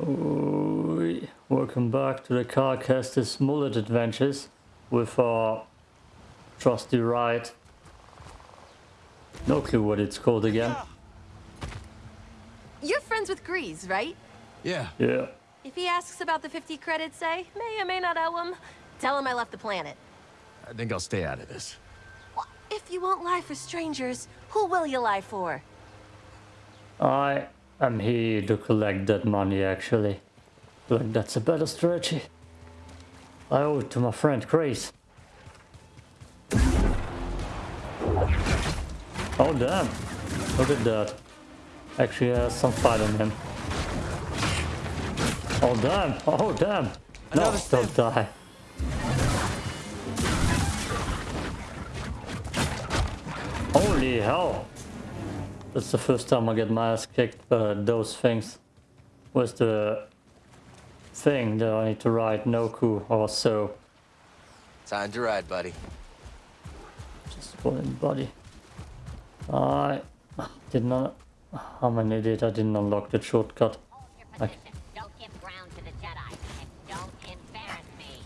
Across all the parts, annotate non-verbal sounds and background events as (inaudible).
Oi. Welcome back to the Cal Kestis' Mullet Adventures with our trusty ride. No clue what it's called again. You're friends with Greez, right? Yeah. Yeah. If he asks about the 50 credits, say, may or may not owe him, tell him I left the planet. I think I'll stay out of this. Well, if you won't lie for strangers, who will you lie for? I am here to collect that money actually. Like that's a better strategy. I owe it to my friend Greez. Oh damn. Look at that. Actually has some fight on him. Oh damn. Oh damn. No, Another don't die. Holy hell. That's the first time I get my ass kicked by those things. Where's the thing that I need to ride? Noku or so. Time to ride, buddy. Just falling buddy. I did not. I'm an idiot. I didn't unlock the shortcut. Hold your Okay. position. Don't give ground to the Jedi. And don't embarrass me.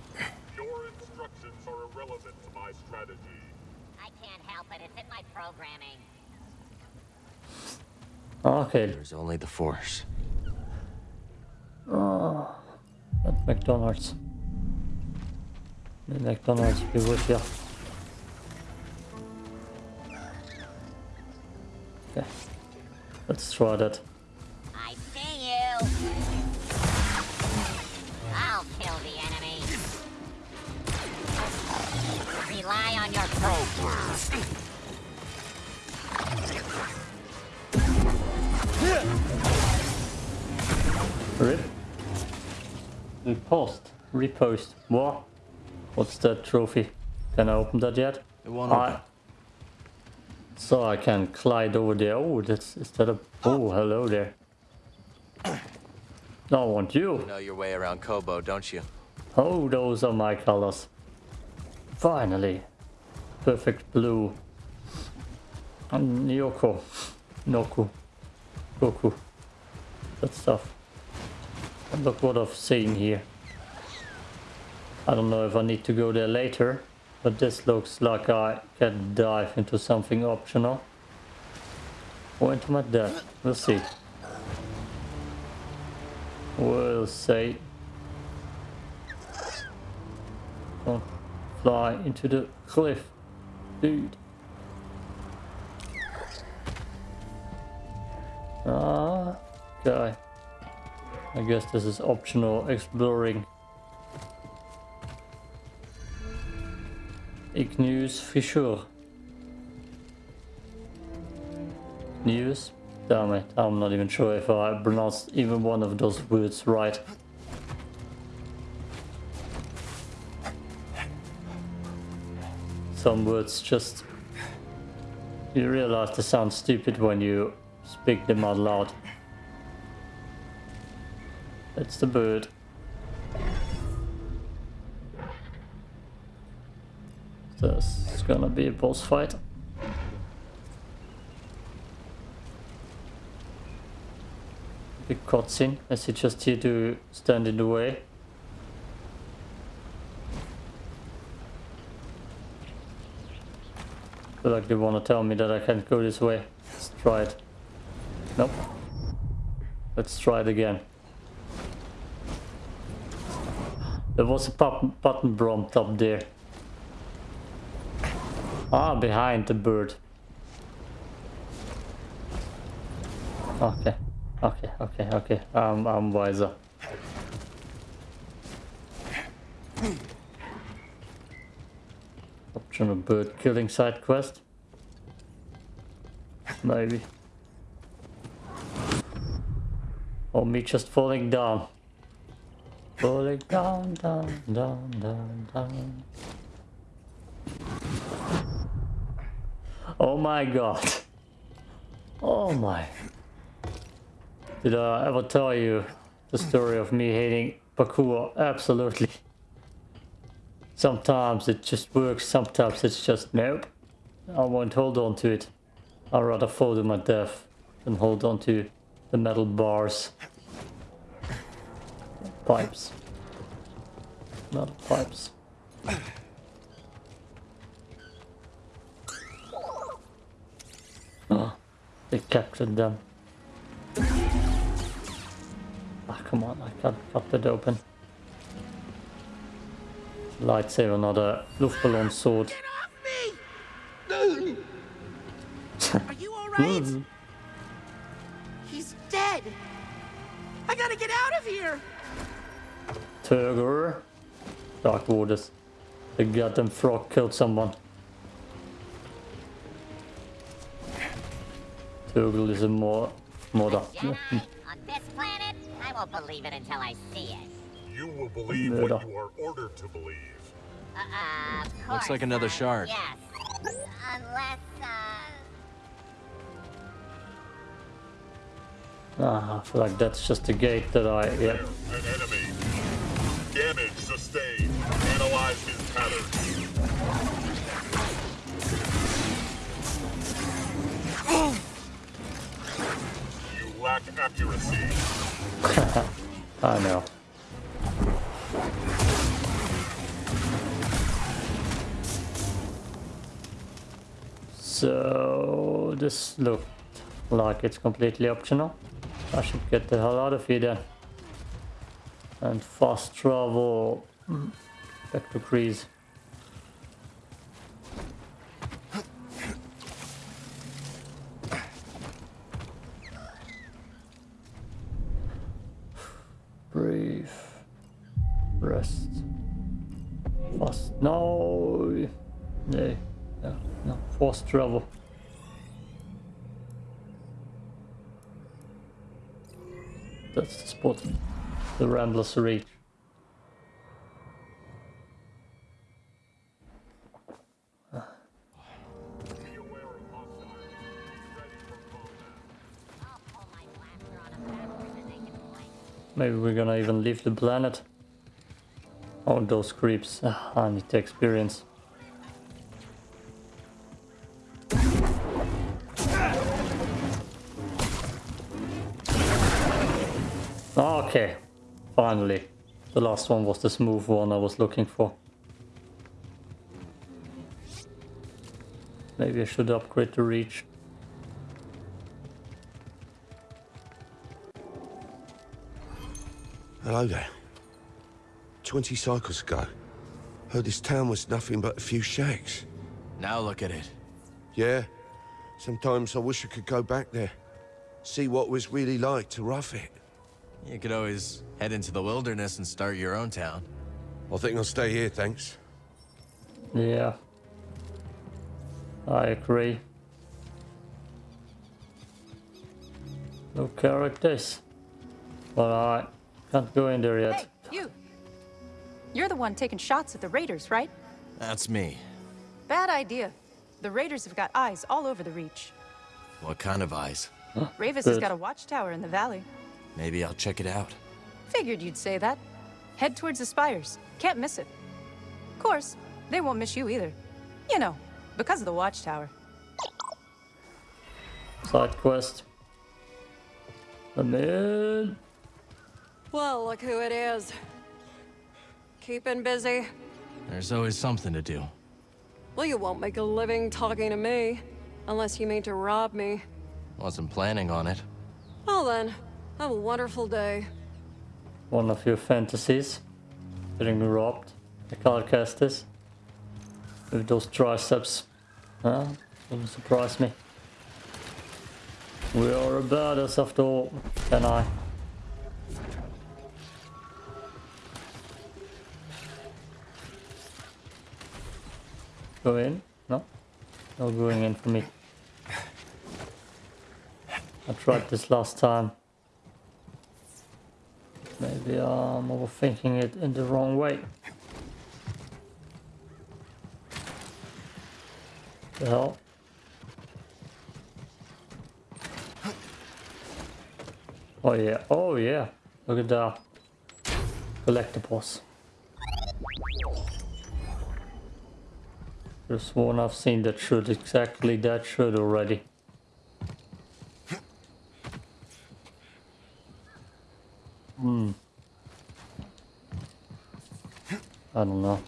Your instructions are irrelevant to my strategy. I can't help it. It's in my programming. Oh, okay, There's only the Force. Oh, at McDonald's. The McDonald's be with you. Okay, let's try that. Repost. Repost. What? What's that trophy? Can I open that yet? I- So I can glide over there. Oh, that's is that a? Oh, hello there. I want you. You know your way around Koboh, don't you? Oh, those are my colors. Finally, perfect blue. And Yoko, Noku, Goku, that stuff. Look what I've seen here. I don't know if I need to go there later, but this looks like I can dive into something optional. Or into my death. We'll see. We'll see. Don't fly into the cliff, dude. Ah, okay. I guess this is optional exploring. Igneous fissure. News? Damn it, I'm not even sure if I pronounced even one of those words right. Some words just... You realize they sound stupid when you speak them out loud. That's the bird. This is gonna be a boss fight. Big cutscene. Is he just here to stand in the way? feel like they want to tell me that I can't go this way. Let's try it. Nope. Let's try it again. There was a button, prompt up there. Ah, behind the bird. Okay, okay, okay, okay. Um, I'm wiser. Optional bird killing side quest. Maybe. Or me just falling down. Falling down, down, down, down, down. Oh my god. Oh my. Did I ever tell you the story of me hating parkour? Absolutely. Sometimes it just works, sometimes it's just nope. I won't hold on to it. I'd rather fall to my death than hold on to the metal bars. Pipes. Not pipes. Oh, they captured them. Ah, come on, I can't cut it open. Lightsaber, not a Luftballon sword. Get off me! (laughs) Are you alright? Turger. Dark Waters. The goddamn frog killed someone. Turgle is a more mother. Jedi on this planet? I won't believe it until I see it. You will believe Murder. what you are ordered to believe. Uh, uh, of course. Looks like another uh, shard. Yes. Unless, uh... Ah, I feel like that's just a gate that I yeah. Damage sustained. Analyze his pattern. You lack accuracy. (laughs) I know. So this looked like it's completely optional. I should get the hell out of here then. And fast travel back to Greez. Breathe. Rest. Fast. No. No. No. No. Fast travel. That's the spot. The Ramblers Reach. Be aware of hostiles. Be ready for combat. I'll pull my blaster on them faster than they can blink. Maybe we're gonna even leave the planet. Oh, those creeps. Ah, I need to experience. Okay, finally. The last one was the smooth one I was looking for. Maybe I should upgrade the reach. Hello there. Twenty cycles ago, heard this town was nothing but a few shacks. Now look at it. Yeah, sometimes I wish I could go back there, see what it was really like to rough it. You could always head into the wilderness and start your own town. I think I'll stay here, thanks. Yeah. I agree. No characters. But I can't go in there yet. Hey, you! You're the one taking shots at the Raiders, right? That's me. Bad idea. The Raiders have got eyes all over the Reach. What kind of eyes? Rayvis has got a watchtower in the valley. Maybe I'll check it out. Figured you'd say that. Head towards the spires. Can't miss it. Of course, they won't miss you either. You know, because of the watchtower. Side quest. I'm in. Well, look who it is. Keeping busy. There's always something to do. Well, you won't make a living talking to me. Unless you mean to rob me. Wasn't planning on it. Well then, have a wonderful day. One of your fantasies. Getting robbed. The Calcastus. With those triceps. Huh? Doesn't surprise me. We are a badass after all. Can I? Go in? No? No going in for me. I tried this last time. Maybe um, I'm overthinking it in the wrong way. The hell? Oh yeah, oh yeah. Look at that. Collectibles. There's one I've seen that should exactly that should already. Hmm. I don't know.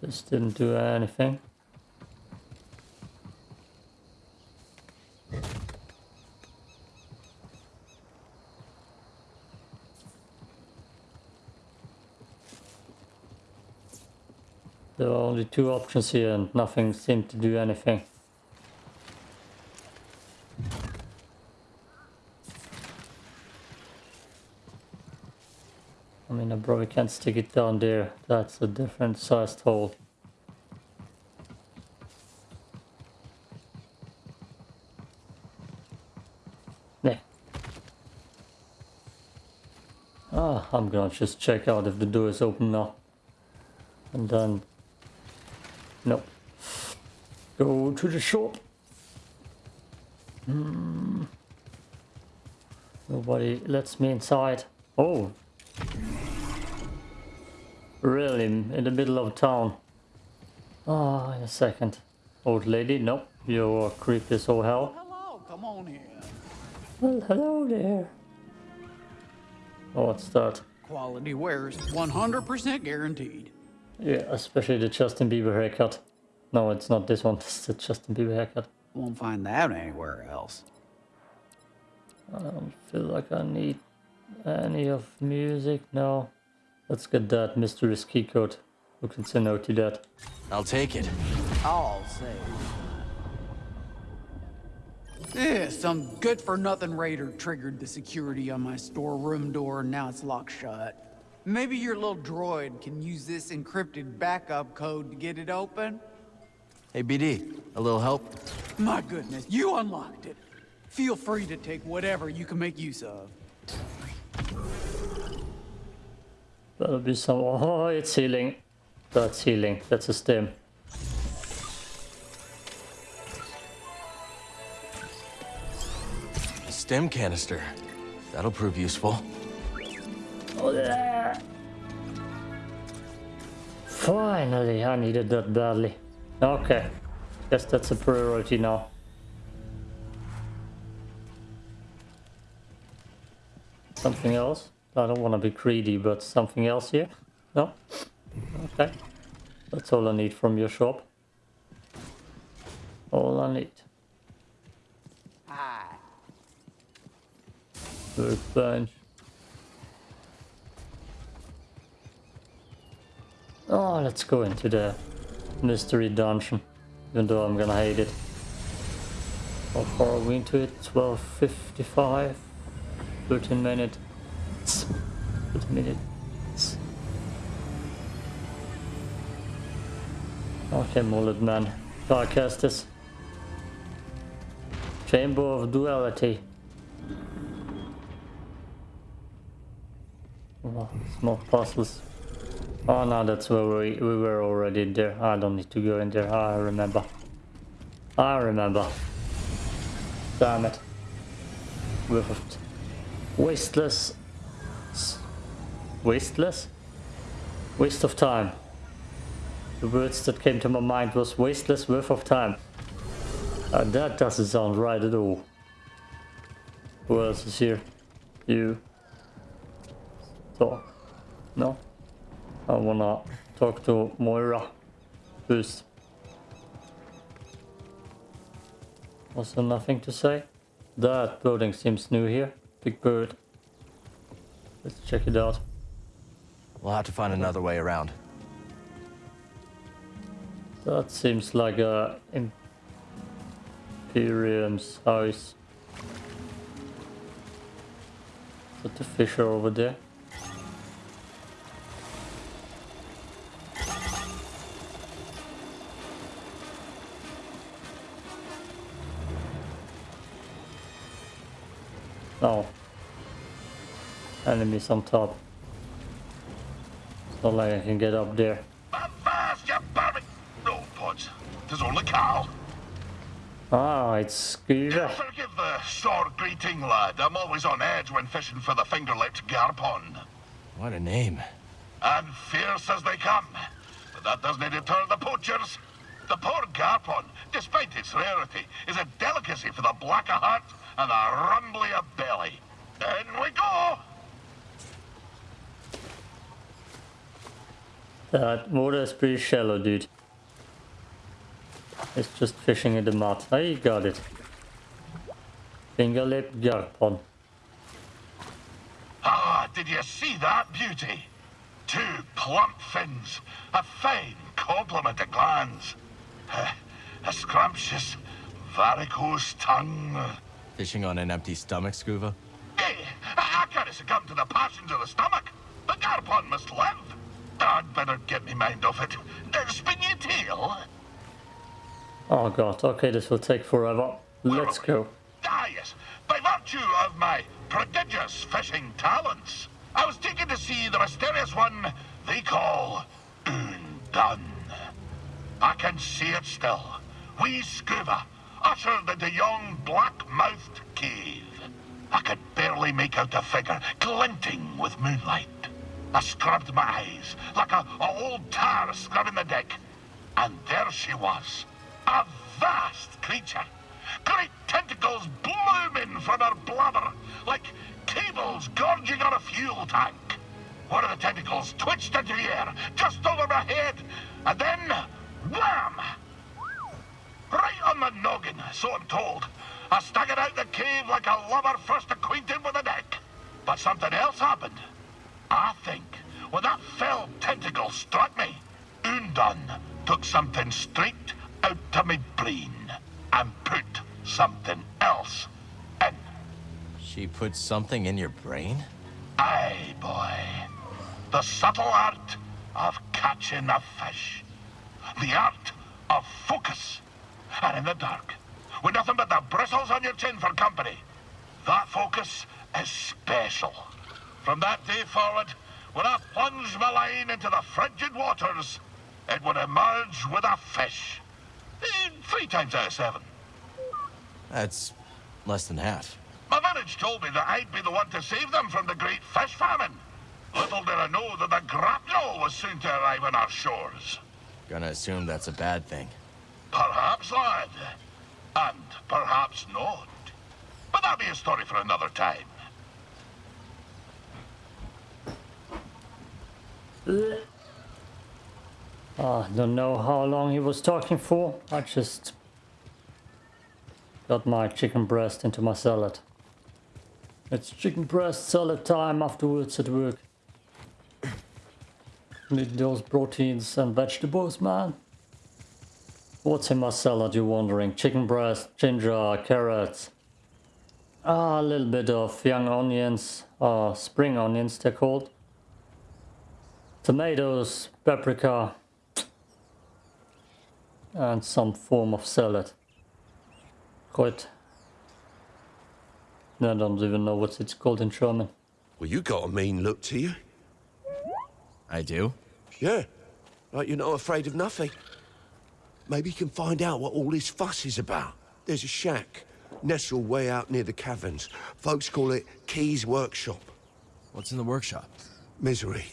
This didn't do anything. There are only two options here and nothing seemed to do anything. I mean, I probably can't stick it down there. That's a different sized hole. Yeah. Ah, I'm gonna just check out if the door is open now. And then... Nope. Go to the shop. Hmm. Nobody lets me inside. Oh, Really, in the middle of town. Ah, in a second. Old lady, nope, you're creepy as all hell. Hello, come on in. Well, hello there. Oh, what's that? Quality wares, 100% guaranteed. Yeah, especially the Justin Bieber haircut. No, it's not this one, (laughs) it's the Justin Bieber haircut. Won't find that anywhere else. I don't feel like I need any of music, no. Let's get that mysterious key code. Who can say no to that? I'll take it. I'll say. Yeah, some good-for-nothing raider triggered the security on my storeroom door, and now it's locked shut. Maybe your little droid can use this encrypted backup code to get it open? Hey, BD, a little help? My goodness, you unlocked it. Feel free to take whatever you can make use of. That'll be some. Oh, it's healing. That's healing. That's a stim. A stim canister. That'll prove useful. Oh, yeah. Finally, I needed that badly. Okay, guess that's a priority now. Something else? I don't want to be greedy, but something else here? No? Okay. That's all I need from your shop. All I need. Workbench. Oh, let's go into the mystery dungeon. Even though I'm gonna hate it. How far are we into it? 12.55? 13 minutes. 13 minutes. Okay, mullet man. Darkestis. Chamber of Duality. Oh, small puzzles. Oh no, that's where we, we were already there. I don't need to go in there. I remember. I remember. Damn it. With wasteless. Wasteless? Waste of time. The words that came to my mind was wasteless worth of time. Uh, that doesn't sound right at all. Who else is here? You. Talk. No? I wanna talk to Moira first. Also nothing to say? That building seems new here. Big bird. Let's check it out. We'll have to find another way around. That seems like a Imperium's house. Put the fisher over there. Oh. Enemies on top. It's not like I can get up there. Fast, you barbie! No, Pods. Tis only Cal. Ah, it's Skoova. Forgive the short greeting, lad. I'm always on edge when fishing for the finger-lipped Garpon. What a name. And fierce as they come. But that doesn't deter the poachers. The poor Garpon, despite its rarity, is a delicacy for the black of heart and the rumbly of belly. In we go! That water is pretty shallow, dude. It's just fishing in the mud. Oh, I got it. Finger lip garpon. Ah, did you see that beauty? Two plump fins, a fine complement of glands, a, eh, a scrumptious varicose tongue. Fishing on an empty stomach, Skoova? Hey, eh, I, I can't succumb to the passions of the stomach. The garpon must live. I'd better get me mind off it. Spin your tail. Oh god, okay, this will take forever. Let's go. Ah, yes. By virtue of my prodigious fishing talents, I was taken to see the mysterious one they call Undone. I can see it still. We scuba, ushered into yon black-mouthed cave. I could barely make out the figure, glinting with moonlight. I scrubbed my eyes, like a, a old tar scrubbing the deck. And there she was, a vast creature. Great tentacles blooming from her blubber, like cables gorging on a fuel tank. One of the tentacles twitched into the air, just over my head, and then, wham! Right on the noggin, so I'm told. I staggered out the cave like a lover first acquainted with a deck. But something else happened. I think when that fell tentacle struck me, Undone took something straight out of my brain and put something else in. She put something in your brain? Aye, boy. The subtle art of catching a fish. The art of focus. And in the dark, with nothing but the bristles on your chin for company, that focus is special. From that day forward, when I plunged my line into the frigid waters, it would emerge with a fish. Three times out of seven. That's less than half. My village told me that I'd be the one to save them from the great fish famine. Little did I know that the grapnel was soon to arrive on our shores. Gonna assume that's a bad thing. Perhaps, lad. And perhaps not. But that'll be a story for another time. Ah, don't know how long he was talking for. I just got my chicken breast into my salad. It's chicken breast salad time afterwards at work. Need those proteins and vegetables, man. What's in my salad, you're wondering? Chicken breast, ginger, carrots. Ah, a little bit of young onions, uh, spring onions they're called. Tomatoes, paprika, and some form of salad. Quite. I don't even know what it's called in German. Well, you got a mean look to you. I do? Yeah. Like you're not afraid of nothing. Maybe you can find out what all this fuss is about. There's a shack, nestled way out near the caverns. Folks call it Key's Workshop. What's in the workshop? Misery.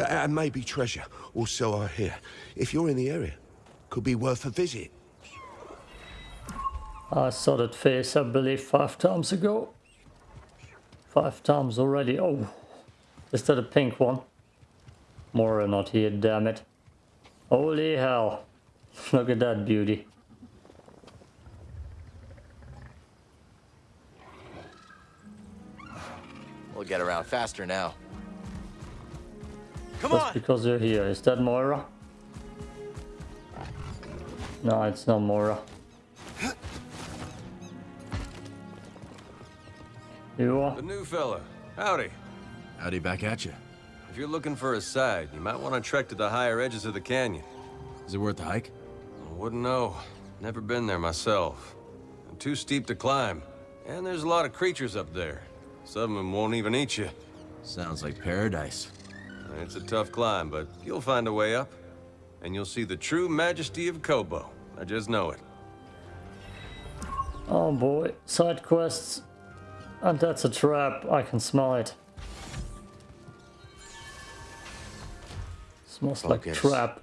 A- And maybe treasure, or so I hear. If you're in the area, could be worth a visit. I saw that face, I believe, five times ago. Five times already. Oh, is that a pink one? More not here, damn it. Holy hell. (laughs) Look at that beauty. We'll get around faster now. Come Just on! because you're here. Is that Moira? No, it's not Moira. You are? The new fella. Howdy. Howdy back at you. If you're looking for a side, you might want to trek to the higher edges of the canyon. Is it worth the hike? I wouldn't know. Never been there myself. And too steep to climb. And there's a lot of creatures up there. Some of them won't even eat you. Sounds like paradise. It's a tough climb, but you'll find a way up. And you'll see the true majesty of Koboh. I just know it. Oh boy, side quests. And that's a trap, I can smell it. Smells like Focus. trap.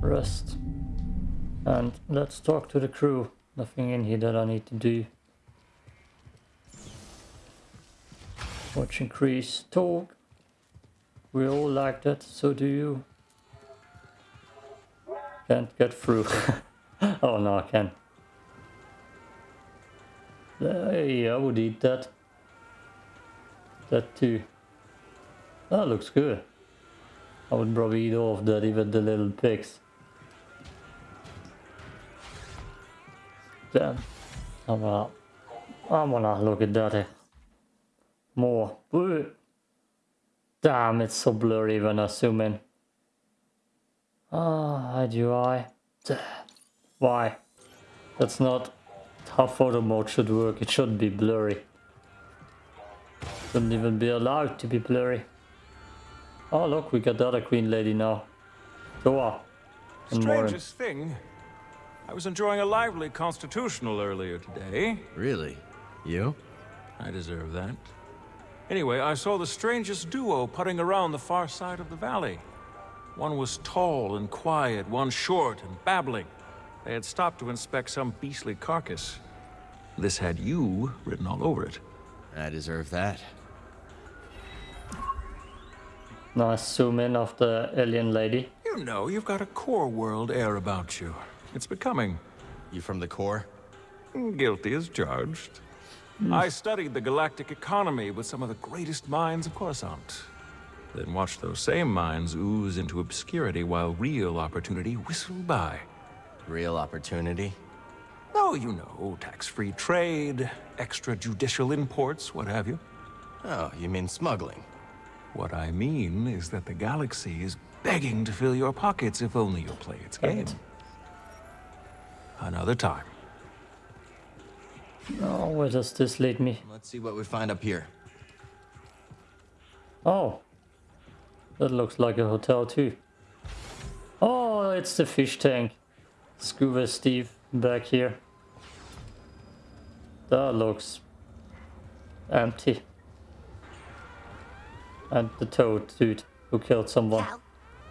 Rest. And let's talk to the crew. Nothing in here that I need to do. Watch increase talk. We all like that, so do you. Can't get through. (laughs) oh no, I can. Hey, I would eat that. That too. That looks good. I would probably eat all that, even the little pigs. Damn. I'm gonna, I'm gonna look at that. More. Ooh. Damn, it's so blurry when I zoom in. Ah, how do I? Why? That's not how photo mode should work. It shouldn't be blurry. Shouldn't even be allowed to be blurry. Oh look, we got the other queen lady now. Goa. And Morin. Strangest thing. I was enjoying a lively constitutional earlier today. Really? You? I deserve that. Anyway, I saw the strangest duo putting around the far side of the valley. One was tall and quiet, one short and babbling. They had stopped to inspect some beastly carcass. This had you written all over it. I deserve that. Nice zoom in of the alien lady. You know, you've got a core world air about you. It's becoming. You from the core? Guilty as charged. Hmm. I studied the galactic economy with some of the greatest minds of Coruscant. Then watched those same minds ooze into obscurity while real opportunity whistled by. Real opportunity? Oh, you know, tax-free trade, extrajudicial imports, what have you. Oh, you mean smuggling? What I mean is that the galaxy is begging to fill your pockets if only you'll play its game. Another time. Oh, where does this lead me? Let's see what we find up here. Oh. That looks like a hotel too. Oh, it's the fish tank. Scuba Steve back here. That looks empty. And the toad dude who killed someone. Cal,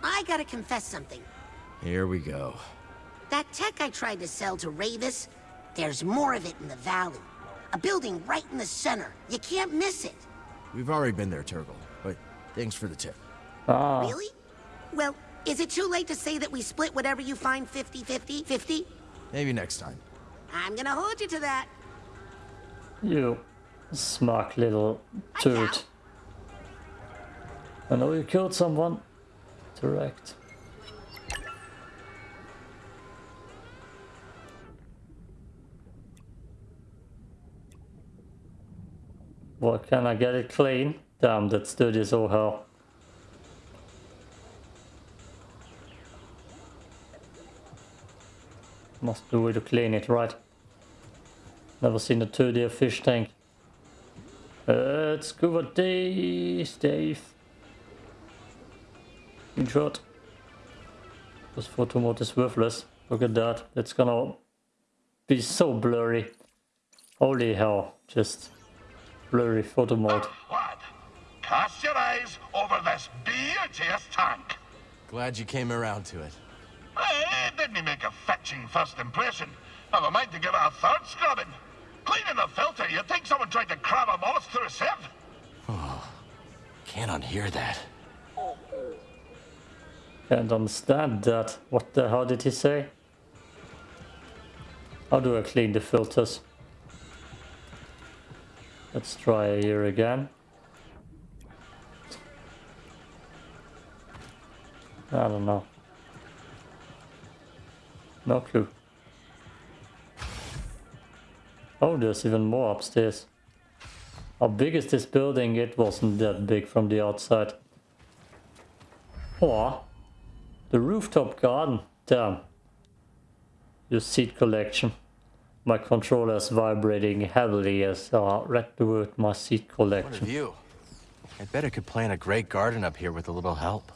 I gotta confess something. Here we go. That tech I tried to sell to Rayvis, there's more of it in the valley. A building right in the center. You can't miss it. We've already been there, Turgle, but thanks for the tip. Ah, Really? Well, is it too late to say that we split whatever you find 50-50? 50? Maybe next time. I'm gonna hold you to that. you smug little toad. I know you killed someone. Direct. What can I get it clean? Damn, that's dirty as all hell. Must do it to clean it, right? Never seen a 2D fish tank. It's scuba days, Dave. In short. This photo mode is worthless. Look at that. It's gonna be so blurry. Holy hell. Just blurry photo mode. Lad, cast your eyes over this beauteous tank. Glad you came around to it. Eh, didn't he make a fetching first impression. Never mind to give it a third scrubbing. Cleaning the filter, you'd think someone tried to cram a mollusk through a sieve. Oh, Can't unhear that. Can't understand that. What the hell did he say? How do I clean the filters? Let's try here again. I don't know. No clue. Oh, there's even more upstairs. How big is this building? It wasn't that big from the outside. Oh, the rooftop garden. Damn. Your seed collection. My controller is vibrating heavily as I read the word my seed collection. What a view. I bet I could plant a great garden up here with a little help.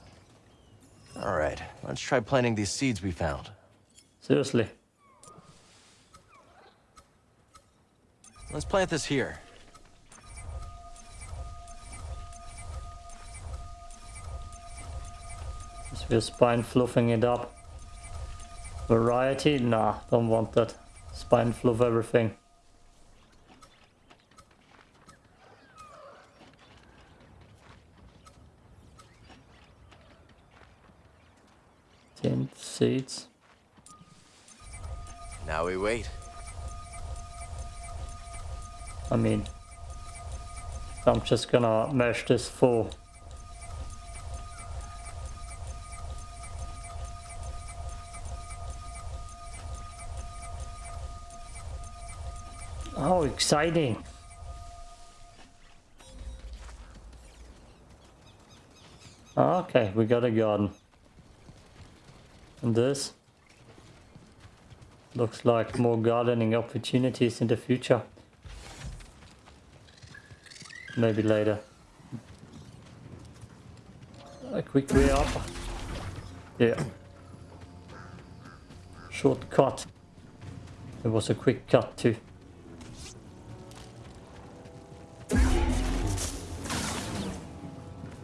All right, let's try planting these seeds we found. Seriously. Let's plant this here. Is we spine fluffing it up. Variety? Nah, don't want that spine of everything. Ten seeds. Now we wait. I mean, I'm just gonna mesh this full. Oh, exciting! Okay, we got a garden. And this looks like more gardening opportunities in the future. Maybe later. A quick way up. Yeah. Shortcut. It was a quick cut too.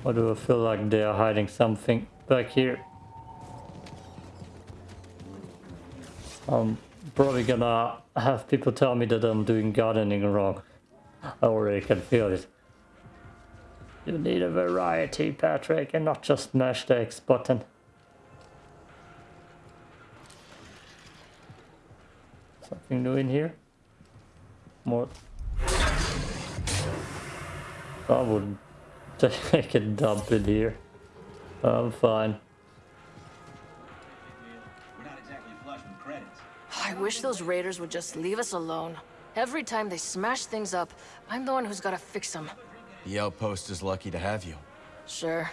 Or do I feel like they are hiding something back here? I'm probably gonna have people tell me that I'm doing gardening wrong. I already can feel it. You need a variety, Patrick, and not just mash the X button. Something new in here? More. I would take (laughs) a dump in here. I'm fine. I wish those raiders would just leave us alone. Every time they smash things up, I'm the one who's gotta fix them. The outpost is lucky to have you. Sure.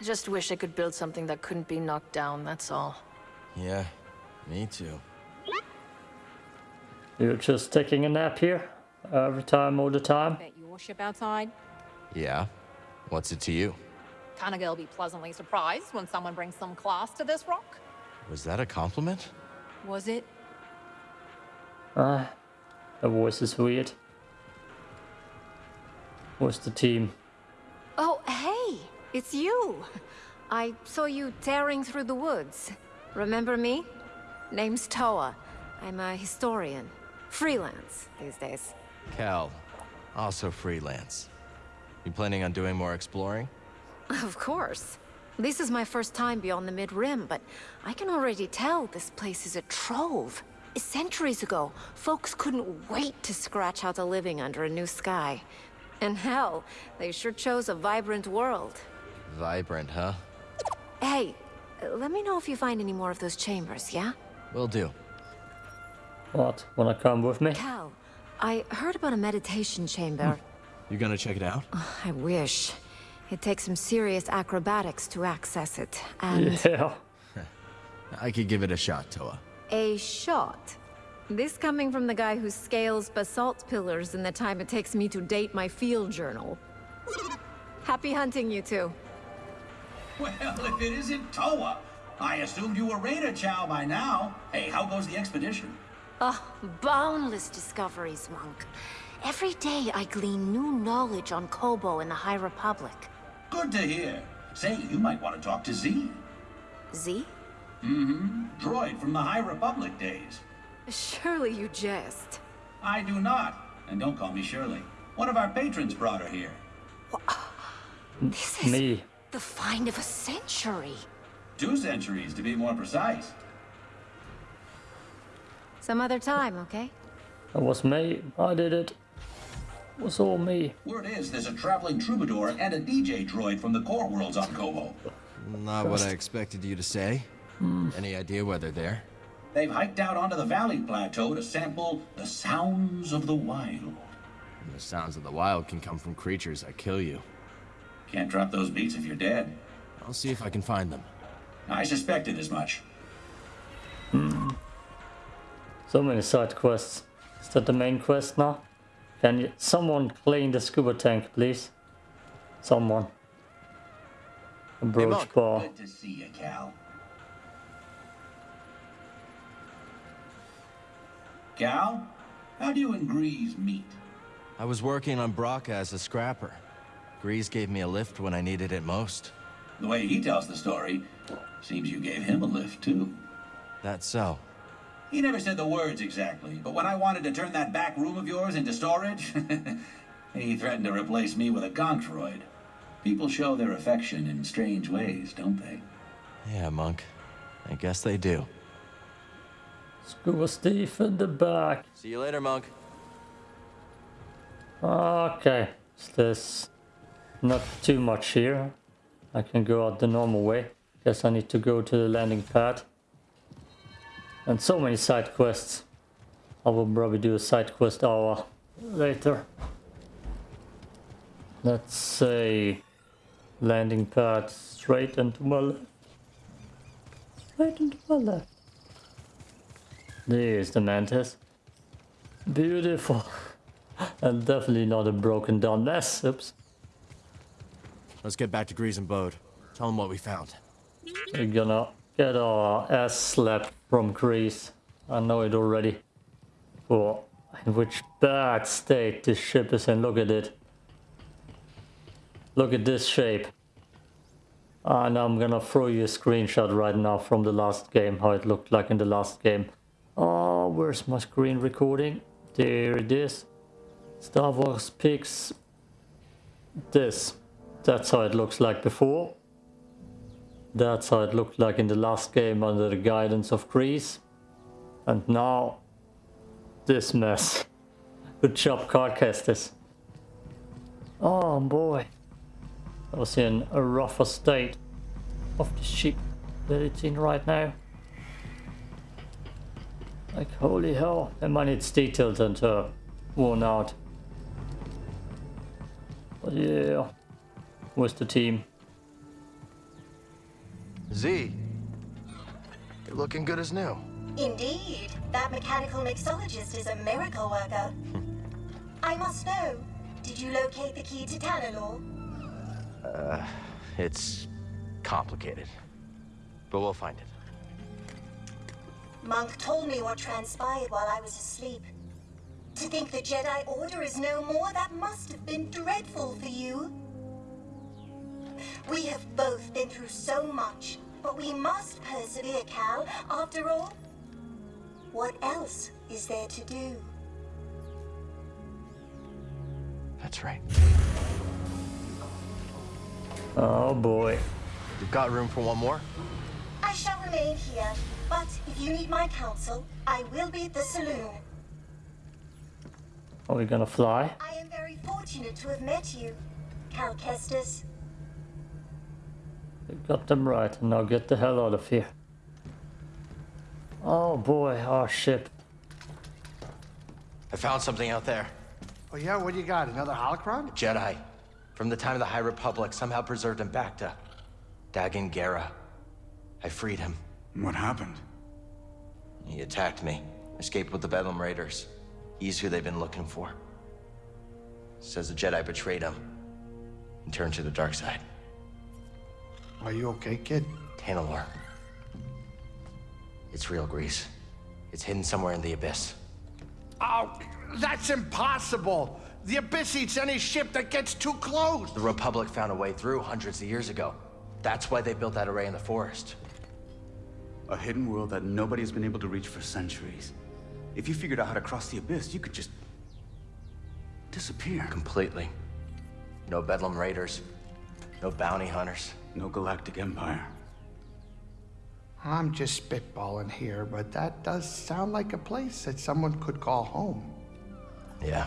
I just wish I could build something that couldn't be knocked down, that's all. Yeah, me too. You're just taking a nap here? Every time, all the time? Bet your ship outside. Yeah? What's it to you? Kinda gonna be pleasantly surprised when someone brings some class to this rock. Was that a compliment? Was it? Ah, the voice is weird. Where's the team? Oh, hey! It's you! I saw you tearing through the woods. Remember me? Name's Toa. I'm a historian. Freelance these days. Cal, also freelance. You planning on doing more exploring? Of course. This is my first time beyond the Mid-Rim, but I can already tell this place is a trove. Centuries ago, folks couldn't wait to scratch out a living under a new sky. And hell, they sure chose a vibrant world. Vibrant, huh? Hey, let me know if you find any more of those chambers, yeah? Will do. What? Wanna come with me? Cal, I heard about a meditation chamber. Hmm. You gonna check it out? Oh, I wish. It takes some serious acrobatics to access it, and... (laughs) Yeah. I could give it a shot, Toa. A shot. This coming from the guy who scales basalt pillars in the time it takes me to date my field journal. Happy hunting, you two. Well, if it isn't Toa, I assumed you were Raider Chow by now. Hey, how goes the expedition? Oh, boundless discoveries, Monk. Every day I glean new knowledge on Koboh and the High Republic. Good to hear. Say, you might want to talk to Z. Z? Mm-hmm. Droid from the High Republic days. Surely you jest. I do not. And don't call me Shirley. One of our patrons brought her here. This is Me. the find of a century. Two centuries, to be more precise. Some other time, okay? That was me. I did it. It was all me. Word is there's a traveling troubadour and a DJ droid from the core worlds on Koboh. Not what I expected you to say. Hmm. Any idea why they're there? They've hiked out onto the valley plateau to sample the sounds of the wild. The sounds of the wild can come from creatures that kill you. Can't drop those beats if you're dead. I'll see if I can find them. I suspected as much. Hmm. So many side quests. Is that the main quest now? Can you, someone clean the scuba tank, please? Someone. A brooch Monk. bar. Good to see you, Cal. Cal, how do you and Greez meet? I was working on Bracca as a scrapper. Greez gave me a lift when I needed it most. The way he tells the story, seems you gave him a lift, too. That's so. He never said the words exactly, but when I wanted to turn that back room of yours into storage, (laughs) he threatened to replace me with a gonk droid. People show their affection in strange ways, don't they? Yeah, Monk. I guess they do. Scuba Steve in the back. See you later, monk. Okay, so there's not too much here. I can go out the normal way. Guess I need to go to the landing pad. And so many side quests. I will probably do a side quest hour later. Let's say landing pad straight into my left. Straight into my left. There's the mantis. Beautiful. (laughs) and definitely not a broken down mess. Oops. Let's get back to Greez and Bode. Tell them what we found. We're gonna get our ass slapped from Greez. I know it already. For in which bad state this ship is in. Look at it. Look at this shape. Ah, and I'm gonna throw you a screenshot right now from the last game, how it looked like in the last game. Oh, where's my screen recording? There it is. Star Wars picks this. That's how it looks like before. That's how it looked like in the last game under the guidance of Greez. And now, this mess. (laughs) Good job, cardcasters. Oh boy. I was in a rougher state of the ship that it's in right now. Like holy hell, and man it's detailed and uh, worn out. But yeah, where's the team? Zee, you're looking good as new. Indeed, that mechanical mixologist is a miracle worker. (laughs) I must know, did you locate the key to Tanalor? Uh, it's complicated. But we'll find it. Monk told me what transpired while I was asleep. To think the Jedi Order is no more, that must have been dreadful for you. We have both been through so much, but we must persevere, Cal. After all, what else is there to do? That's right. Oh boy. You've got room for one more? I shall remain here, but if you need my counsel, I will be at the saloon. Are we gonna fly? I am very fortunate to have met you, Cal Kestis. We got them right, and now get the hell out of here. Oh boy, our ship. I found something out there. Oh yeah, what do you got? Another holocron? A Jedi. From the time of the High Republic, somehow preserved in Bacta. Dagan Gera. I freed him. What happened? He attacked me. Escaped with the Bedlam Raiders. He's who they've been looking for. Says the Jedi betrayed him. And turned to the dark side. Are you okay, kid? Tanalor. It's real Greez. It's hidden somewhere in the Abyss. Oh, that's impossible! The Abyss eats any ship that gets too close! The Republic found a way through hundreds of years ago. That's why they built that array in the forest. A hidden world that nobody has been able to reach for centuries. If you figured out how to cross the Abyss, you could just... disappear. Completely. No Bedlam Raiders. No bounty hunters. No Galactic Empire. I'm just spitballing here, but that does sound like a place that someone could call home. Yeah.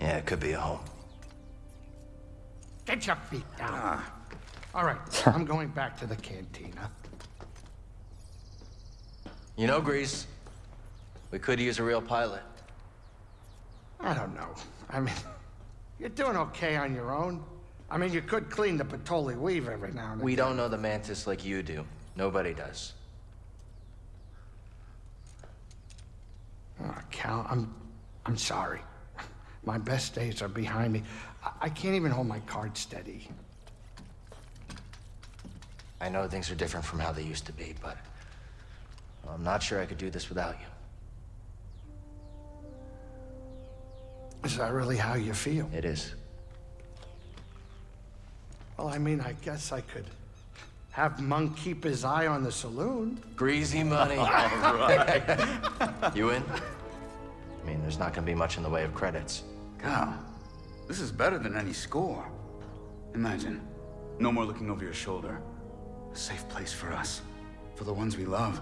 Yeah, it could be a home. Get your feet down. Ah. All right, (laughs) I'm going back to the cantina. You know, Greez, we could use a real pilot. I don't know. I mean, (laughs) you're doing okay on your own. I mean, you could clean the Patoli weave every now and then. We don't know the Mantis like you do. Nobody does. Oh, Cal, I'm, I'm sorry. (laughs) My best days are behind me. I, I can't even hold my card steady. I know things are different from how they used to be, but I'm not sure I could do this without you. Is that really how you feel? It is. Well, I mean, I guess I could have Monk keep his eye on the saloon. Greasy money. (laughs) All right. you in? I mean, there's not gonna be much in the way of credits. Cal, this is better than any score. Imagine, no more looking over your shoulder. A safe place for us. For the ones we love.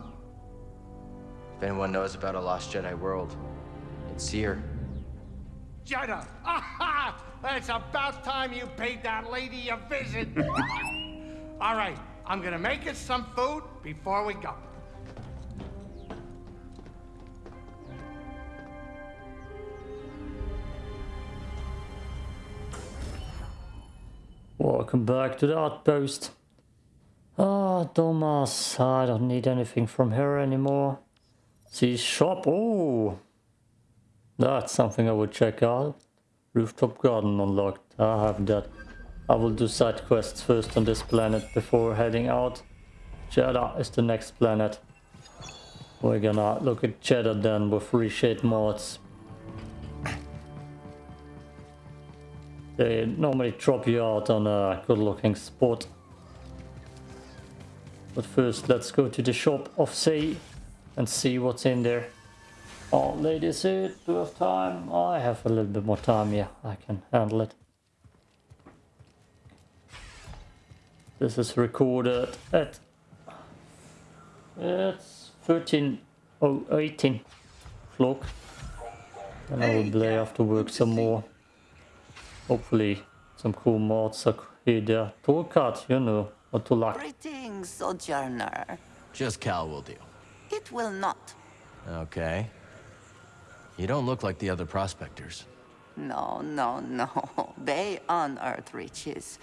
If anyone knows about a lost Jedi world, it's here. Jedha! Aha! It's about time you paid that lady a visit. (laughs) All right, I'm gonna make us some food before we go. Welcome back to the outpost. Ah, Thomas, I don't need anything from her anymore. See shop, oh! That's something I would check out. Rooftop garden unlocked, I have that. I will do side quests first on this planet before heading out. Jedha is the next planet. We're gonna look at Jedha then with reshade mods. They normally drop you out on a good looking spot. But first let's go to the shop of Say and see what's in there. Oh, ladies, do you have time? I have a little bit more time, yeah, I can handle it. This is recorded at it's 13 oh 18 o'clock and I will play after work some more. Hopefully some cool mods are here. Toolcat, you know, or to luck. Greetings, Sojourner. Just Cal will do. It will not. Okay. You don't look like the other prospectors. No, no, no. (laughs) They unearth riches.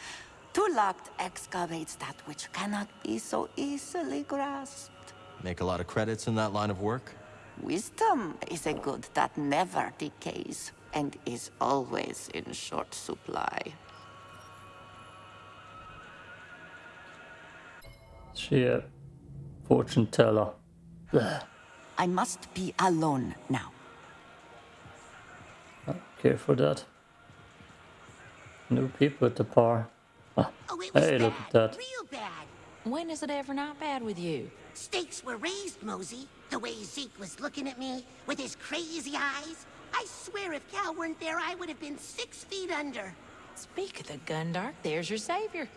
Tulakt excavates that which cannot be so easily grasped. Make a lot of credits in that line of work? Wisdom is a good that never decays and is always in short supply. She a fortune teller. Ugh. I must be alone now. Okay for that. New people at the bar. Ah, hey, look at that. Real bad. When is it ever not bad with you? Stakes were raised, Mosey. The way Zeke was looking at me with his crazy eyes. I swear if Cal weren't there, I would have been six feet under. Speak of the Gundark, there's your savior.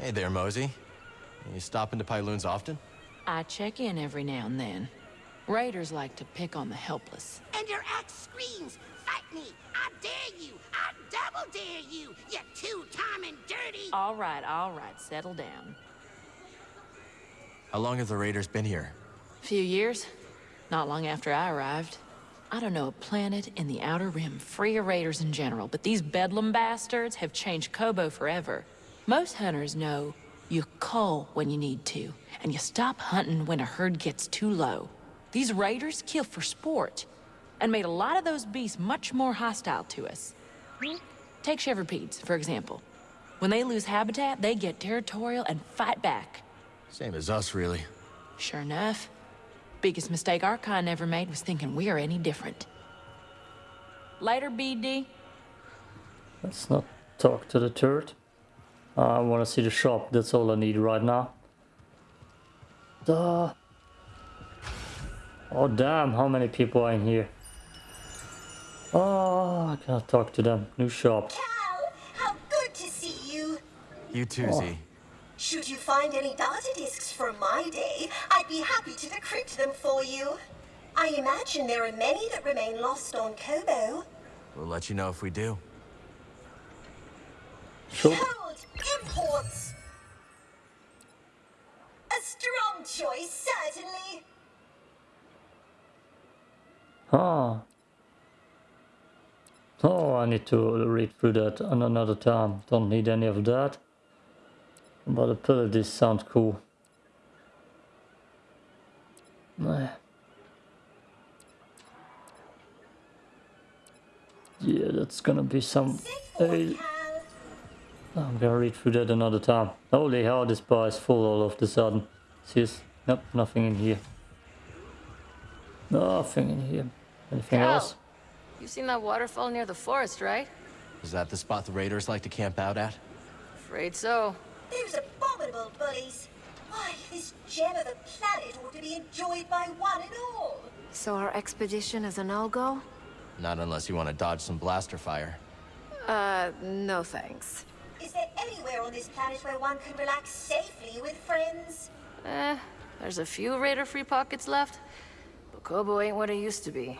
Hey there, Mosey. You stop into Pyloon's often? I check in every now and then. Raiders like to pick on the helpless. And your axe screams, fight me, I dare you, I double dare you, you two-time and dirty... All right, all right, settle down. How long have the Raiders been here? A few years. Not long after I arrived. I don't know a planet in the Outer Rim free of raiders in general, but these bedlam bastards have changed Koboh forever. Most hunters know you cull when you need to, and you stop hunting when a herd gets too low. These raiders kill for sport, and made a lot of those beasts much more hostile to us. Take Chevropedes, for example. When they lose habitat, they get territorial and fight back. Same as us, really. Sure enough. Biggest mistake our kind ever made was thinking we are any different. Later, BD. Let's not talk to the turret. I want to see the shop, that's all I need right now. Duh. Oh damn, how many people are in here? Oh, I can't talk to them. New shop. Cal, how good to see you. You too, Oh. Z. Should you find any data discs from my day, I'd be happy to decrypt them for you. I imagine there are many that remain lost on Koboh. We'll let you know if we do. Sure. Hold imports. A strong choice, certainly. Ah. Oh, I need to read through that another time. Don't need any of that. But the abilities sound cool. Yeah, that's gonna be some... Hey. I'm gonna read through that another time. Holy hell, this bar is full all of the sudden. Serious? Nope, nothing in here. Nothing in here. Anything else? You seen that waterfall near the forest, right? Is that the spot the Raiders like to camp out at? Afraid so. Those abominable bullies. Why, this gem of a planet ought to be enjoyed by one and all. So our expedition is a no-go? Not unless you want to dodge some blaster fire. Uh, no thanks. Is there anywhere on this planet where one can relax safely with friends? Eh, There's a few Raider-free pockets left, but Koboh ain't what it used to be.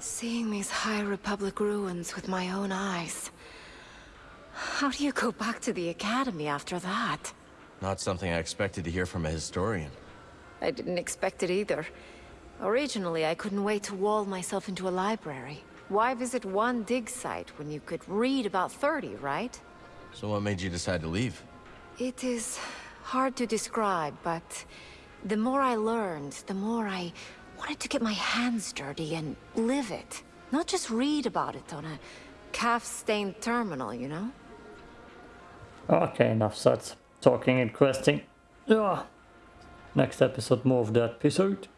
Seeing these High Republic ruins with my own eyes. How do you go back to the Academy after that? Not something I expected to hear from a historian. I didn't expect it either. Originally, I couldn't wait to wall myself into a library. Why visit one dig site when you could read about 30, right? So what made you decide to leave? It is hard to describe, but the more I learned, the more I wanted to get my hands dirty and live it. Not just read about it on a calf-stained terminal, you know? Okay, enough such talking and questing. Yeah. Next episode, more of that episode.